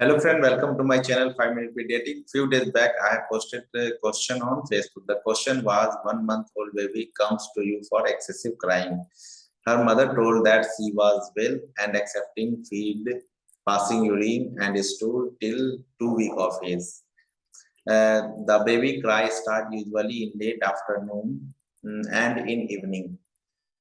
Hello friend, welcome to my channel 5 Minute Pediatric. Few days back, I have posted a question on Facebook. The question was, one month old baby comes to you for excessive crying. Her mother told that she was well and accepting feed, passing urine and stool till two week of age. Uh, the baby cry start usually in late afternoon mm, and in evening.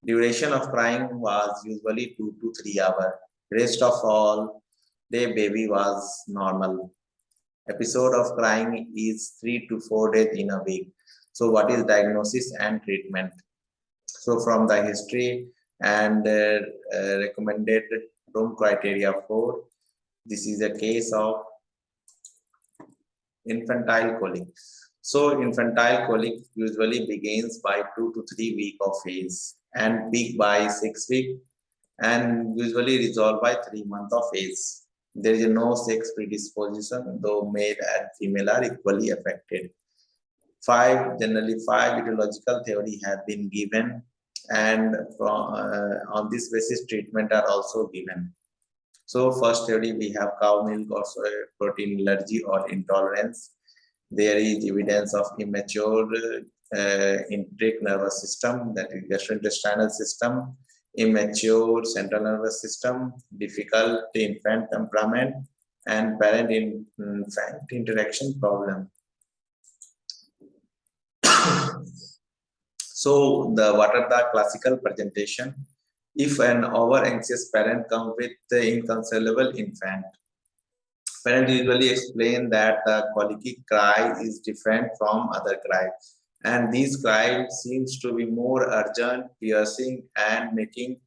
Duration of crying was usually two to three hours. Rest of all day baby was normal. Episode of crying is three to four days in a week. So what is diagnosis and treatment? So from the history and uh, uh, recommended Rome criteria for this is a case of infantile colic. So infantile colic usually begins by two to three week of age and peak by six week and usually resolve by three month of age. There is no sex predisposition, though male and female are equally affected. Five, generally five etiological theory have been given and from, uh, on this basis treatment are also given. So first theory we have cow milk or soy protein allergy or intolerance. There is evidence of immature uh, nervous system that is gastrointestinal system immature central nervous system, difficult infant temperament, and parent-infant mm, interaction problem. so, the what are the classical presentation? If an over-anxious parent comes with the inconsolable infant, parent usually explain that the colicky cry is different from other cries and these cries seems to be more urgent piercing and making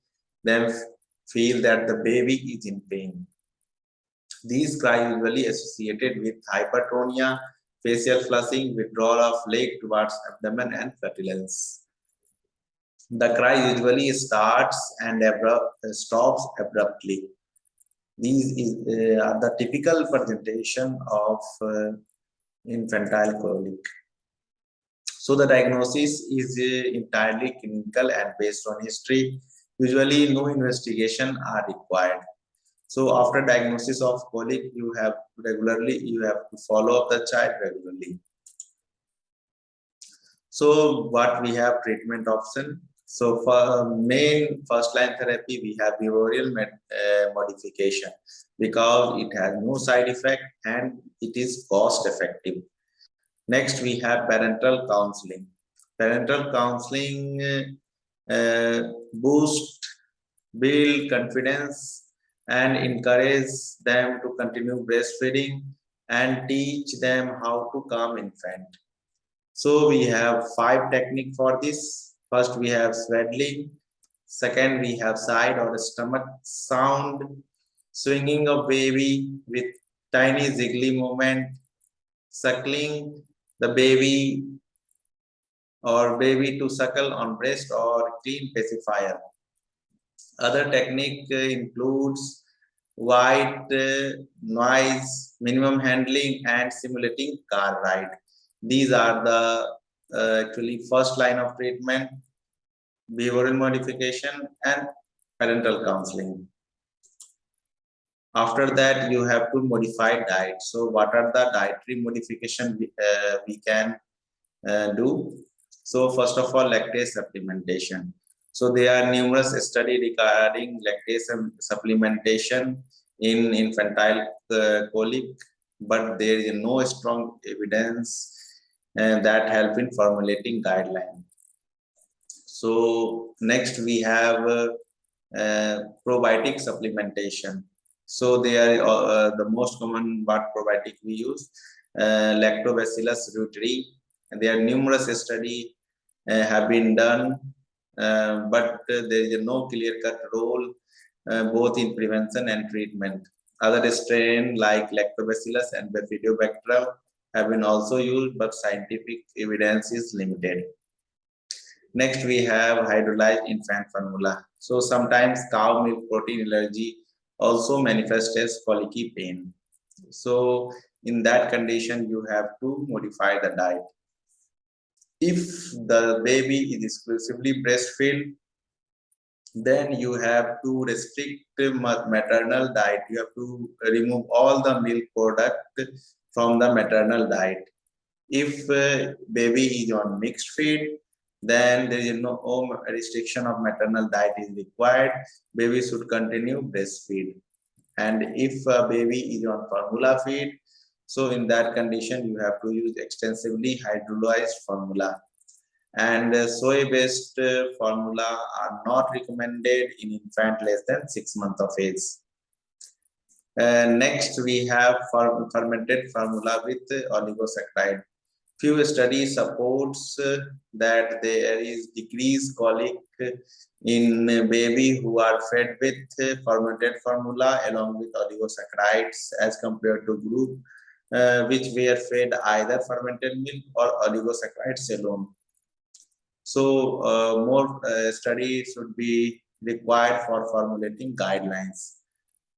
them feel that the baby is in pain. These cries usually associated with hypertonia facial flushing withdrawal of leg towards abdomen and flatulence the cry usually starts and abrupt, stops abruptly. These is, uh, are the typical presentation of uh, infantile colic so the diagnosis is uh, entirely clinical and based on history. Usually no investigation are required. So after diagnosis of colic, you have regularly, you have to follow up the child regularly. So what we have treatment option. So for main first line therapy, we have behavioral uh, modification because it has no side effect and it is cost effective. Next, we have parental counseling. Parental counseling uh, boost, build confidence, and encourage them to continue breastfeeding and teach them how to calm infant. So we have five technique for this. First, we have swaddling. Second, we have side or stomach sound, swinging of baby with tiny ziggly movement, suckling the baby or baby to suckle on breast or clean pacifier. Other technique uh, includes white uh, noise, minimum handling, and simulating car ride. These are the uh, actually first line of treatment, behavioral modification, and parental counseling after that you have to modify diet. So what are the dietary modification we, uh, we can uh, do? So first of all lactase supplementation. So there are numerous studies regarding lactase supplementation in infantile uh, colic but there is no strong evidence uh, that help in formulating guideline. So next we have uh, uh, probiotic supplementation so they are uh, the most common probiotic we use, uh, Lactobacillus reuteri. And there are numerous studies uh, have been done, uh, but there is no clear-cut role uh, both in prevention and treatment. Other strain like Lactobacillus and Bifidobacterium have been also used, but scientific evidence is limited. Next, we have hydrolyzed infant formula. So sometimes cow milk protein allergy also manifest as colicky pain. So in that condition, you have to modify the diet. If the baby is exclusively breastfed, then you have to restrict the maternal diet you have to remove all the milk product from the maternal diet if uh, baby is on mixed feed then there is no restriction of maternal diet is required baby should continue breastfeed and if a baby is on formula feed so in that condition you have to use extensively hydrolyzed formula and soy-based uh, formula are not recommended in infant less than six months of age. Uh, next, we have fermented formula with oligosaccharide. Few studies supports uh, that there is decreased colic in baby who are fed with fermented formula along with oligosaccharides as compared to group uh, which were fed either fermented milk or oligosaccharides alone. So uh, more uh, studies should be required for formulating guidelines.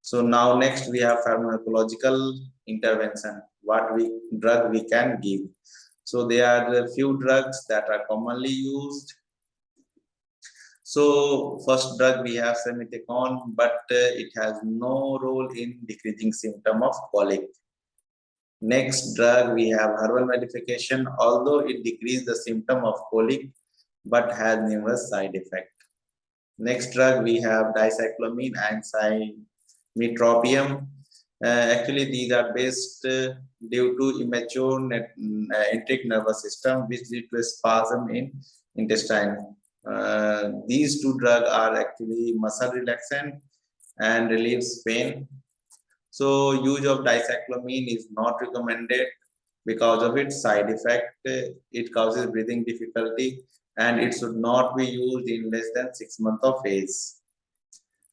So now next we have pharmacological intervention, what we drug we can give. So there are a few drugs that are commonly used. So first drug we have simethicone, but uh, it has no role in decreasing symptom of colic. Next drug we have herbal modification, although it decreases the symptom of colic, but has numerous side effects. Next drug we have dicyclomine and cimetropium. Uh, actually, these are based uh, due to immature net, uh, enteric nervous system, which lead to a spasm in intestine. Uh, these two drugs are actually muscle relaxant and relieves pain. So, use of dicyclomine is not recommended because of its side effect. It causes breathing difficulty and it should not be used in less than six months of age.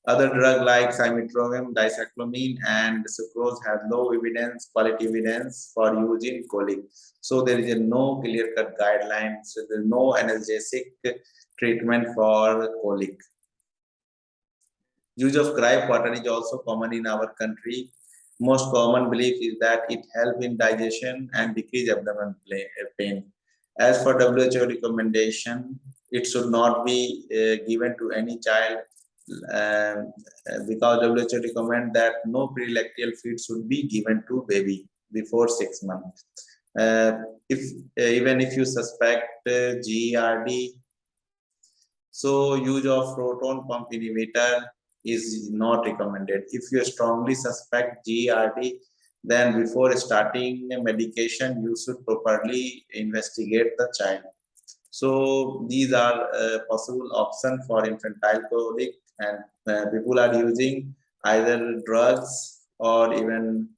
Other drugs like cimetropium, dicyclomine, and sucrose have low evidence, quality evidence for use in colic. So there is a no clear-cut guidelines. So there is no analgesic treatment for colic. Use of gripe water is also common in our country. Most common belief is that it helps in digestion and decrease abdominal pain. As for WHO recommendation, it should not be uh, given to any child uh, because WHO recommend that no prelactal feed should be given to baby before six months. Uh, if uh, even if you suspect uh, GERD, so use of proton pump inhibitor is not recommended. If you strongly suspect GERD, then before starting a medication you should properly investigate the child so these are uh, possible options for infantile colic and uh, people are using either drugs or even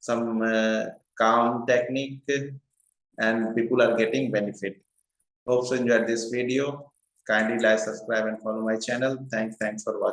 some uh, calm technique and people are getting benefit. Hope you enjoyed this video. Kindly like subscribe and follow my channel. Thanks thanks for watching